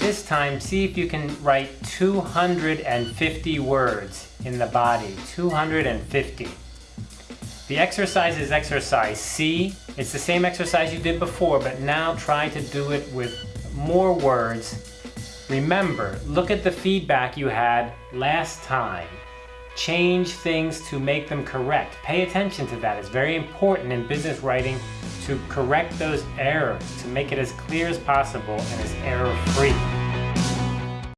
this time, see if you can write 250 words in the body. 250. The exercise is exercise C. It's the same exercise you did before, but now try to do it with more words. Remember, look at the feedback you had last time. Change things to make them correct. Pay attention to that. It's very important in business writing to correct those errors, to make it as clear as possible and as error-free.